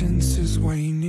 patience is waning.